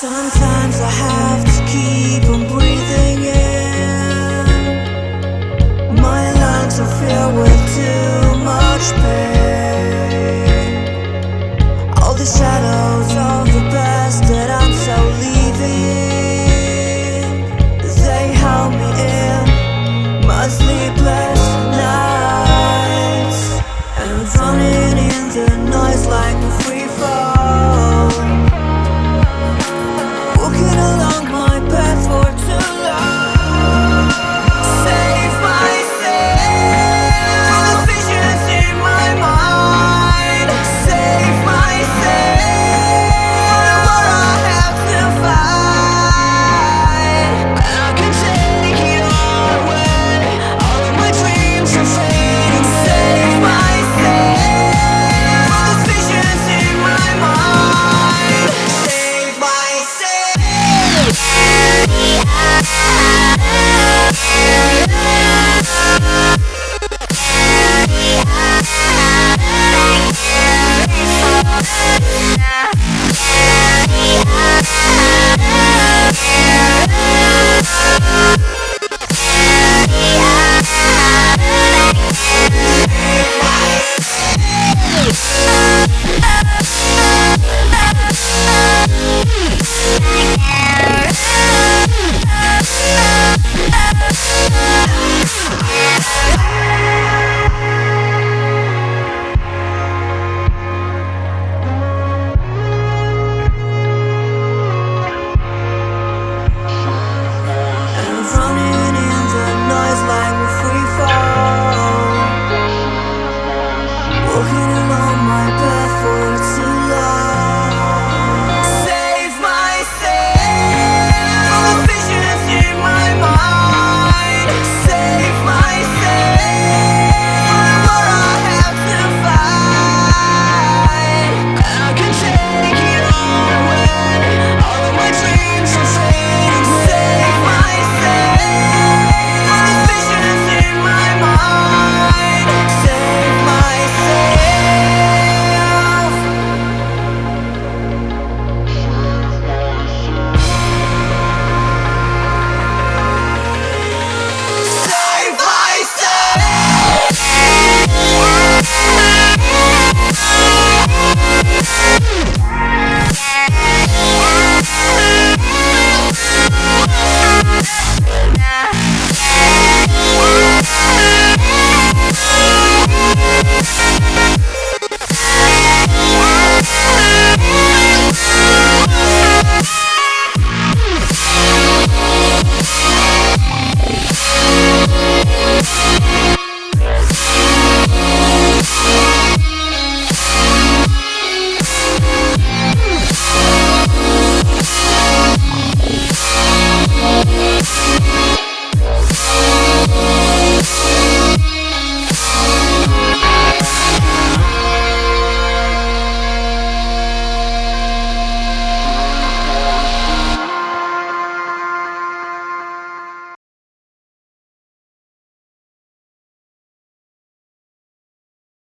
Sometimes I have to keep on breathing in. My lungs are filled with too much pain. All the shadows of the past that I'm so leaving They held me in my sleepless nights And running in the noise like a free fall. we